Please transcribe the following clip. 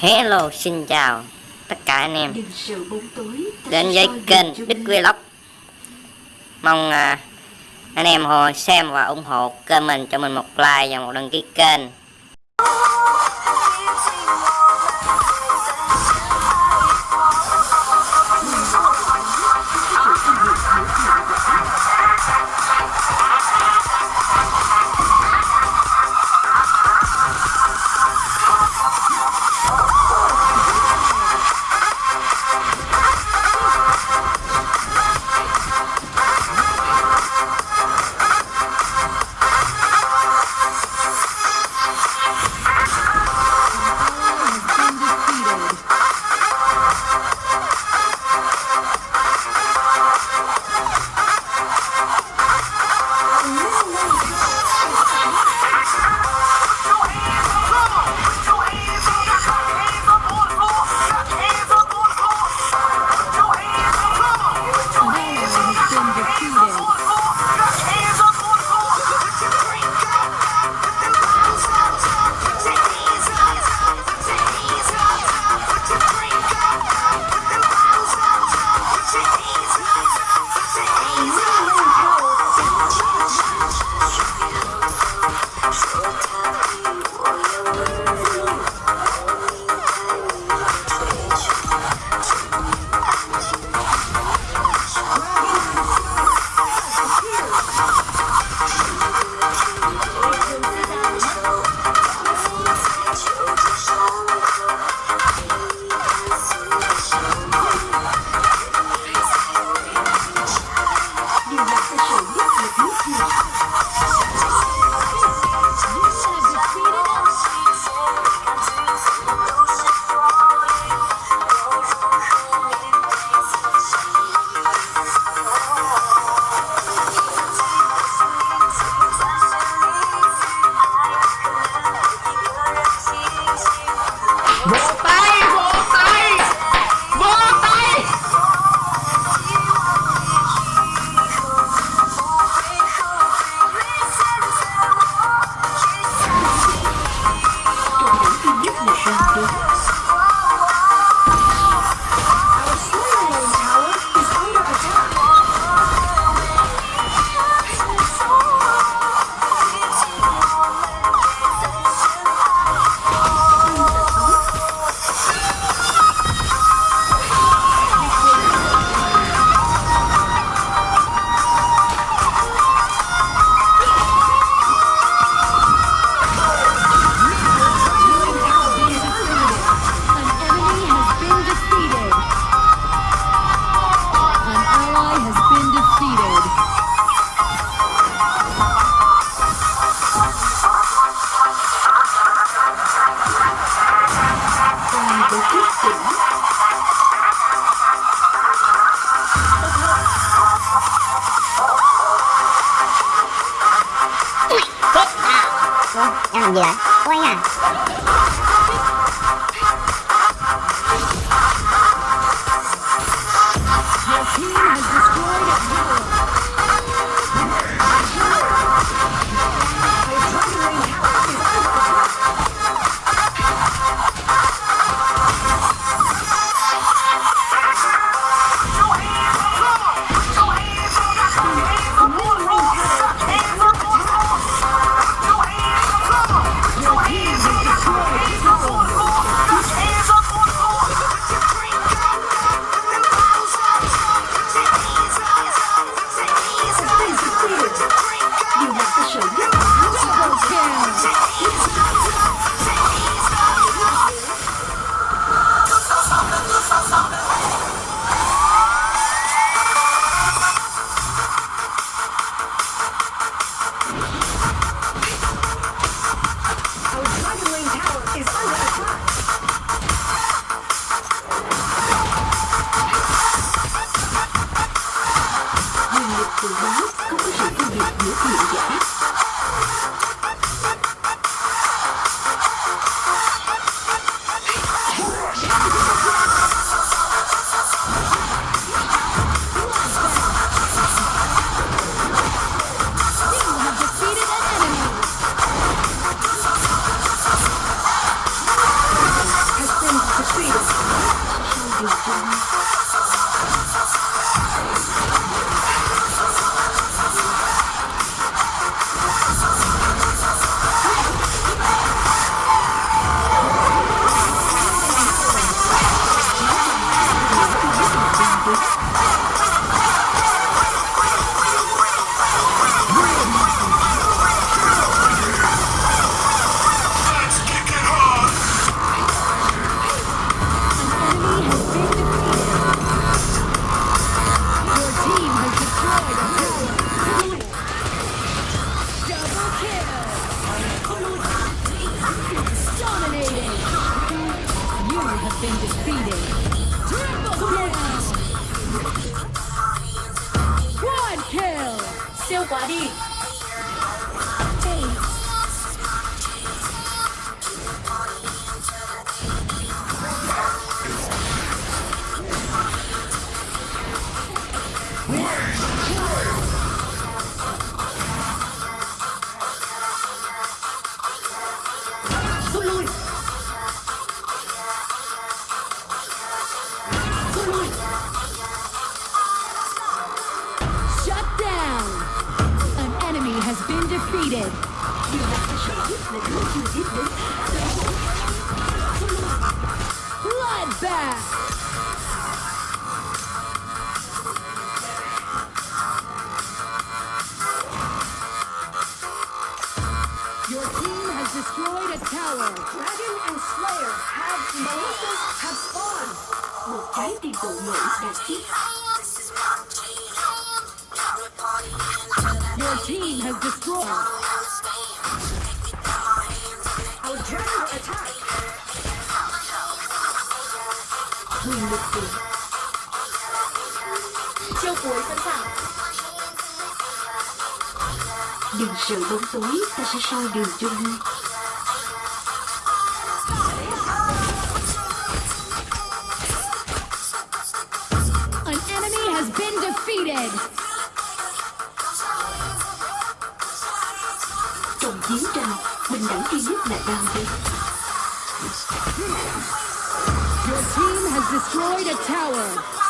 Hello, xin chào tất cả anh em đến với kênh Đức. Vlog. Mong à, anh em hồi xem và ủng hộ kênh mình cho mình một like và một đăng ký kênh. Em làm gì vậy? quay à Your team has destroyed Quyền lực quyền. Chiêu cuối sẵn sàng. Đừng sợ bóng tối, ta sẽ soi đường cho ngươi. An enemy has been defeated. Trong chiến tranh, bình đẳng duy nhất là đam mê. Your team has destroyed a tower.